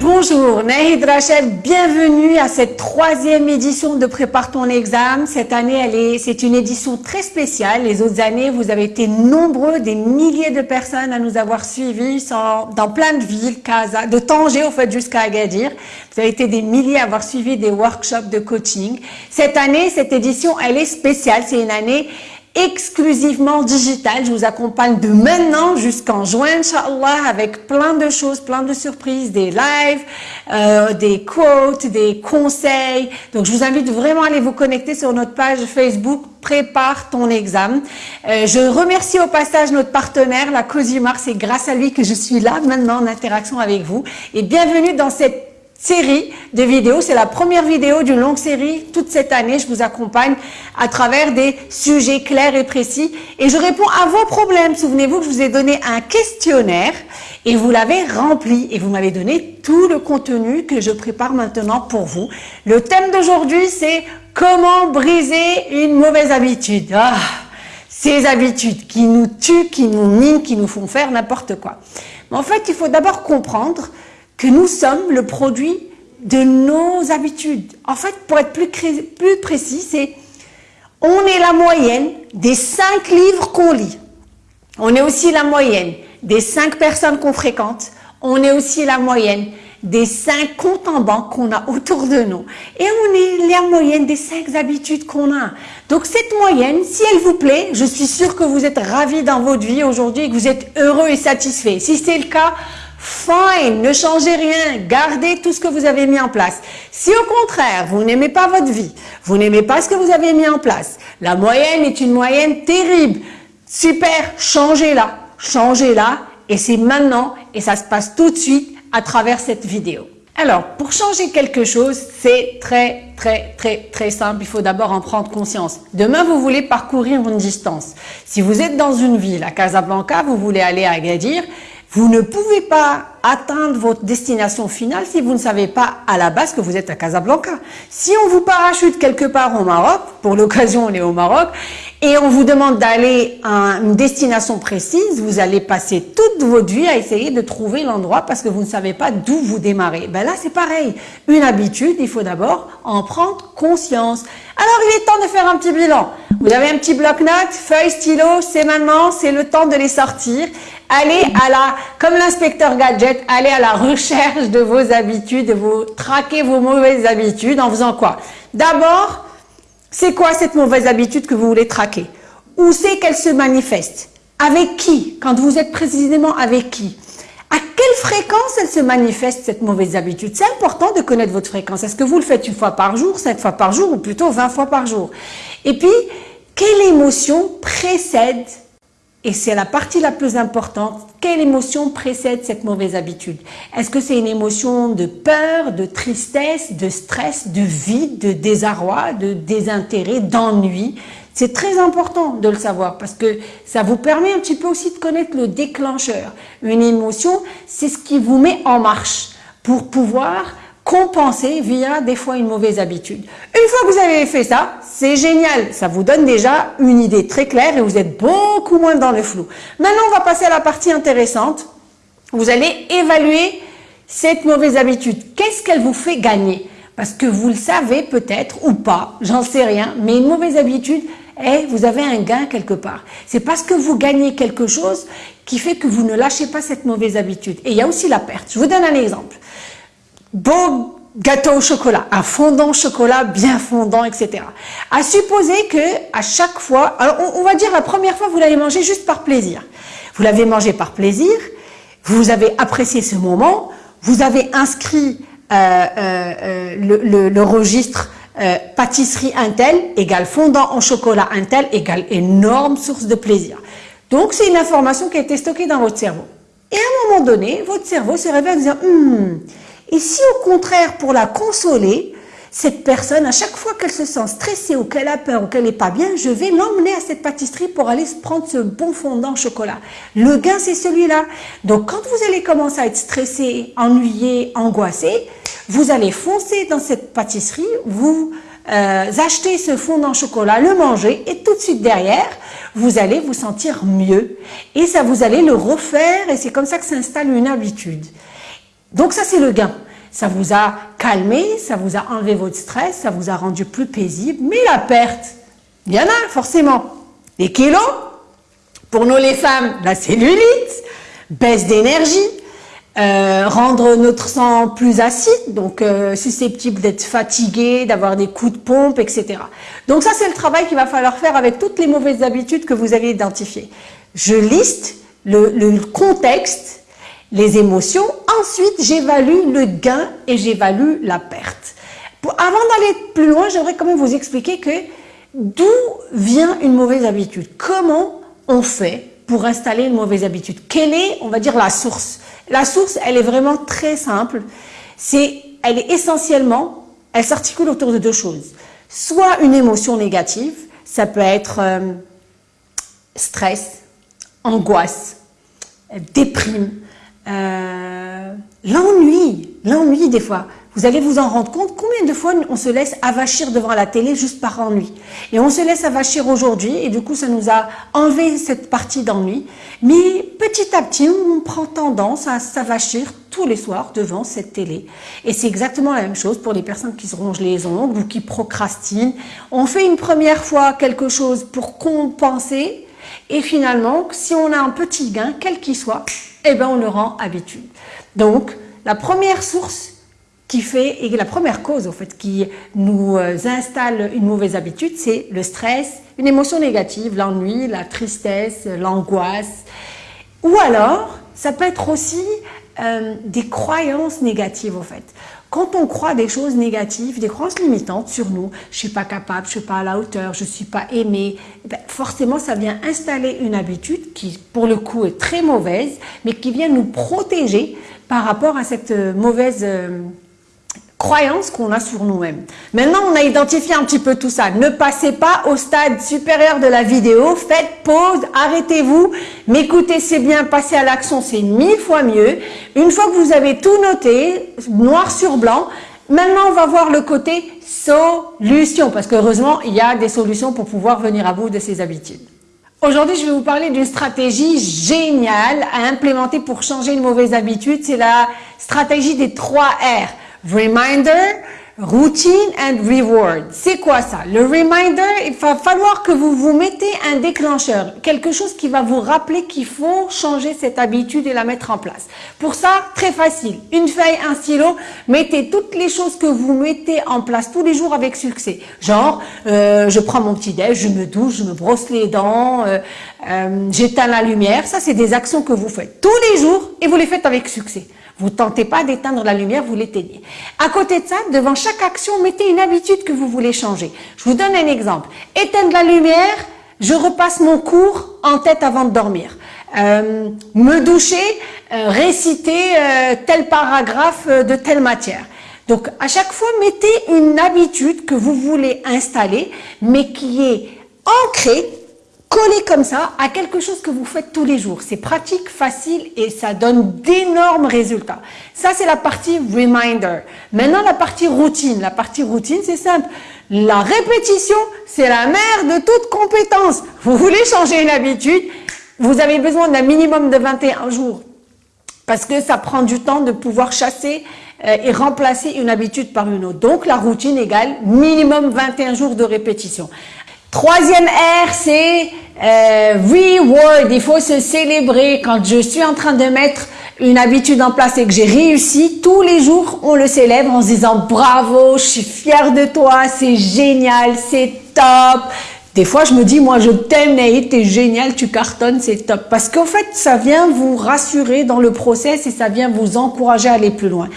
Bonjour, Nahid Rachel, bienvenue à cette troisième édition de Prépare ton examen. Cette année, elle est, c'est une édition très spéciale. Les autres années, vous avez été nombreux, des milliers de personnes à nous avoir suivis dans plein de villes, de Tanger au fait jusqu'à Agadir. Vous avez été des milliers à avoir suivi des workshops de coaching. Cette année, cette édition, elle est spéciale. C'est une année exclusivement digital. Je vous accompagne de maintenant jusqu'en juin, Inch'Allah, avec plein de choses, plein de surprises, des lives, euh, des quotes, des conseils. Donc, je vous invite vraiment à aller vous connecter sur notre page Facebook Prépare ton examen. Euh, je remercie au passage notre partenaire, la Cosimar. C'est grâce à lui que je suis là maintenant en interaction avec vous. Et bienvenue dans cette série de vidéos. C'est la première vidéo d'une longue série. Toute cette année, je vous accompagne à travers des sujets clairs et précis. Et je réponds à vos problèmes. Souvenez-vous que je vous ai donné un questionnaire et vous l'avez rempli. Et vous m'avez donné tout le contenu que je prépare maintenant pour vous. Le thème d'aujourd'hui, c'est comment briser une mauvaise habitude. Ah, ces habitudes qui nous tuent, qui nous minent, qui nous font faire n'importe quoi. En fait, il faut d'abord comprendre que nous sommes le produit de nos habitudes. En fait, pour être plus, plus précis, c'est on est la moyenne des cinq livres qu'on lit. On est aussi la moyenne des cinq personnes qu'on fréquente. On est aussi la moyenne des cinq comptes en banque qu'on a autour de nous. Et on est la moyenne des cinq habitudes qu'on a. Donc cette moyenne, si elle vous plaît, je suis sûre que vous êtes ravis dans votre vie aujourd'hui que vous êtes heureux et satisfait. Si c'est le cas, Fine, ne changez rien, gardez tout ce que vous avez mis en place. Si au contraire, vous n'aimez pas votre vie, vous n'aimez pas ce que vous avez mis en place, la moyenne est une moyenne terrible. Super, changez-la, changez-la et c'est maintenant et ça se passe tout de suite à travers cette vidéo. Alors, pour changer quelque chose, c'est très, très, très, très simple. Il faut d'abord en prendre conscience. Demain, vous voulez parcourir une distance. Si vous êtes dans une ville, à Casablanca, vous voulez aller à Agadir, vous ne pouvez pas atteindre votre destination finale si vous ne savez pas à la base que vous êtes à Casablanca. Si on vous parachute quelque part au Maroc, pour l'occasion on est au Maroc, et on vous demande d'aller à une destination précise, vous allez passer toute votre vie à essayer de trouver l'endroit parce que vous ne savez pas d'où vous démarrez. Ben là, c'est pareil. Une habitude, il faut d'abord en prendre conscience. Alors, il est temps de faire un petit bilan. Vous avez un petit bloc-notes, feuille, stylo, c'est maintenant, c'est le temps de les sortir. Allez à la, comme l'inspecteur gadget, allez à la recherche de vos habitudes, vous traquez vos mauvaises habitudes en faisant quoi? D'abord, c'est quoi cette mauvaise habitude que vous voulez traquer? Où c'est qu'elle se manifeste? Avec qui? Quand vous êtes précisément avec qui? À quelle fréquence elle se manifeste cette mauvaise habitude? C'est important de connaître votre fréquence. Est-ce que vous le faites une fois par jour, cinq fois par jour ou plutôt 20 fois par jour? Et puis, quelle émotion précède et c'est la partie la plus importante. Quelle émotion précède cette mauvaise habitude? Est-ce que c'est une émotion de peur, de tristesse, de stress, de vide, de désarroi, de désintérêt, d'ennui? C'est très important de le savoir parce que ça vous permet un petit peu aussi de connaître le déclencheur. Une émotion, c'est ce qui vous met en marche pour pouvoir compenser via des fois une mauvaise habitude. Une fois que vous avez fait ça, c'est génial. Ça vous donne déjà une idée très claire et vous êtes beaucoup moins dans le flou. Maintenant, on va passer à la partie intéressante. Vous allez évaluer cette mauvaise habitude. Qu'est-ce qu'elle vous fait gagner? Parce que vous le savez peut-être ou pas, j'en sais rien, mais une mauvaise habitude, eh, vous avez un gain quelque part. C'est parce que vous gagnez quelque chose qui fait que vous ne lâchez pas cette mauvaise habitude. Et il y a aussi la perte. Je vous donne un exemple beau gâteau au chocolat, un fondant au chocolat bien fondant, etc. À supposer que à chaque fois, alors on, va dire la première fois, vous l'avez mangé juste par plaisir. Vous l'avez mangé par plaisir, vous avez apprécié ce moment, vous avez inscrit euh, euh, euh le, registre pâtisserie Intel égale fondant en chocolat Intel égale énorme source de plaisir. Donc c'est une information qui a été stockée dans votre cerveau. Et à un moment donné, votre cerveau se réveille en disant hmm, et si au contraire, pour la consoler, cette personne, à chaque fois qu'elle se sent stressée ou qu'elle a peur ou qu'elle n'est pas bien, je vais l'emmener à cette pâtisserie pour aller se prendre ce bon fondant chocolat. Le gain, c'est celui-là. Donc, quand vous allez commencer à être stressé, ennuyé, angoissé, vous allez foncer dans cette pâtisserie, vous euh, achetez ce fondant chocolat, le manger et tout de suite derrière, vous allez vous sentir mieux. Et ça, vous allez le refaire et c'est comme ça que s'installe une habitude. Donc ça, c'est le gain. Ça vous a calmé, ça vous a enlevé votre stress, ça vous a rendu plus paisible. Mais la perte, il y en a forcément. Les kilos, pour nous les femmes, la cellulite, baisse d'énergie, euh, rendre notre sang plus acide, donc euh, susceptible d'être fatigué, d'avoir des coups de pompe, etc. Donc ça, c'est le travail qu'il va falloir faire avec toutes les mauvaises habitudes que vous avez identifiées. Je liste le, le contexte, les émotions, ensuite j'évalue le gain et j'évalue la perte. Avant d'aller plus loin, j'aimerais quand même vous expliquer que d'où vient une mauvaise habitude? Comment on fait pour installer une mauvaise habitude? Quelle est, on va dire, la source? La source, elle est vraiment très simple. C'est, elle est essentiellement, elle s'articule autour de deux choses. Soit une émotion négative, ça peut être euh, stress, angoisse, déprime, euh, l'ennui, l'ennui des fois. Vous allez vous en rendre compte combien de fois on se laisse avachir devant la télé juste par ennui. Et on se laisse avachir aujourd'hui et du coup ça nous a enlevé cette partie d'ennui. Mais petit à petit on prend tendance à s'avachir tous les soirs devant cette télé. Et c'est exactement la même chose pour les personnes qui se rongent les ongles ou qui procrastinent. On fait une première fois quelque chose pour compenser et finalement si on a un petit gain, quel qu'il soit, eh ben on le rend habitude. Donc la première source qui fait, et la première cause en fait qui nous euh, installe une mauvaise habitude, c'est le stress, une émotion négative, l'ennui, la tristesse, l'angoisse. Ou alors, ça peut être aussi euh, des croyances négatives en fait. Quand on croit des choses négatives, des croyances limitantes sur nous, je suis pas capable, je suis pas à la hauteur, je suis pas aimé, eh ben, forcément ça vient installer une habitude qui pour le coup est très mauvaise, mais qui vient nous protéger par rapport à cette euh, mauvaise croyance qu'on a sur nous-mêmes. Maintenant, on a identifié un petit peu tout ça. Ne passez pas au stade supérieur de la vidéo. Faites pause, arrêtez-vous, m'écoutez, c'est bien, passez à l'action, c'est mille fois mieux. Une fois que vous avez tout noté, noir sur blanc, maintenant on va voir le côté solution, parce qu'heureusement, il y a des solutions pour pouvoir venir à bout de ces habitudes. Aujourd'hui, je vais vous parler d'une stratégie géniale à implémenter pour changer une mauvaise habitude. C'est la stratégie des 3 R. Reminder, routine and reward. C'est quoi ça? Le reminder, il va falloir que vous vous mettez un déclencheur, quelque chose qui va vous rappeler qu'il faut changer cette habitude et la mettre en place. Pour ça, très facile, une feuille, un stylo, mettez toutes les choses que vous mettez en place tous les jours avec succès. Genre, euh, je prends mon petit déj, je me douche, je me brosse les dents, euh, euh, j'éteins la lumière. Ça, c'est des actions que vous faites tous les jours et vous les faites avec succès. Vous tentez pas d'éteindre la lumière, vous l'éteignez. À côté de ça, devant chaque action, mettez une habitude que vous voulez changer. Je vous donne un exemple. Éteindre la lumière, je repasse mon cours en tête avant de dormir. Euh, me doucher, euh, réciter euh, tel paragraphe de telle matière. Donc, à chaque fois, mettez une habitude que vous voulez installer, mais qui est ancrée coller comme ça à quelque chose que vous faites tous les jours. C'est pratique, facile et ça donne d'énormes résultats. Ça, c'est la partie reminder. Maintenant, la partie routine. La partie routine, c'est simple. La répétition, c'est la mère de toute compétence. Vous voulez changer une habitude, vous avez besoin d'un minimum de 21 jours parce que ça prend du temps de pouvoir chasser euh, et remplacer une habitude par une autre. Donc, la routine égale minimum 21 jours de répétition. Troisième R, c'est euh, reward. Il faut se célébrer. Quand je suis en train de mettre une habitude en place et que j'ai réussi, tous les jours, on le célèbre en se disant bravo, je suis fier de toi, c'est génial, c'est top. Des fois, je me dis, moi, je t'aime, Naïd, t'es génial, tu cartonnes, c'est top. Parce qu'en fait, ça vient vous rassurer dans le process et ça vient vous encourager à aller plus loin.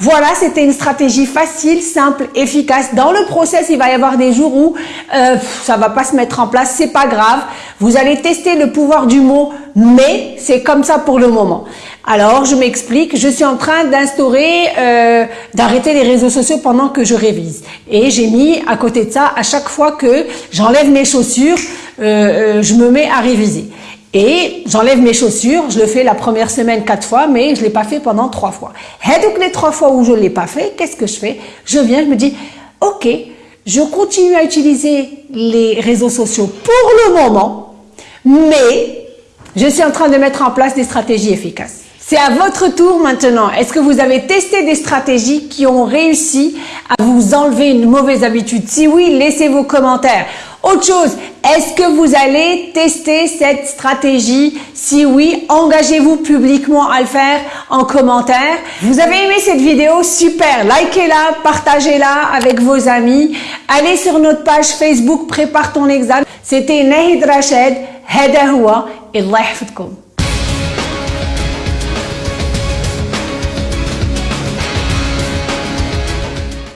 Voilà, c'était une stratégie facile, simple, efficace. Dans le process, il va y avoir des jours où euh, ça va pas se mettre en place, c'est pas grave. Vous allez tester le pouvoir du mot, mais c'est comme ça pour le moment. Alors, je m'explique, je suis en train d'instaurer, euh, d'arrêter les réseaux sociaux pendant que je révise. Et j'ai mis à côté de ça, à chaque fois que j'enlève mes chaussures, euh, euh, je me mets à réviser. Et j'enlève mes chaussures, je le fais la première semaine quatre fois, mais je l'ai pas fait pendant trois fois. Et donc les trois fois où je l'ai pas fait, qu'est-ce que je fais? Je viens, je me dis, ok, je continue à utiliser les réseaux sociaux pour le moment, mais je suis en train de mettre en place des stratégies efficaces. C'est à votre tour maintenant. Est-ce que vous avez testé des stratégies qui ont réussi à vous enlever une mauvaise habitude? Si oui, laissez vos commentaires. Autre chose, est-ce que vous allez tester cette stratégie? Si oui, engagez-vous publiquement à le faire en commentaire. Vous avez aimé cette vidéo? Super Likez-la, partagez-la avec vos amis. Allez sur notre page Facebook Prépare ton examen. C'était Nahid Rachid, Hadahoua et Allah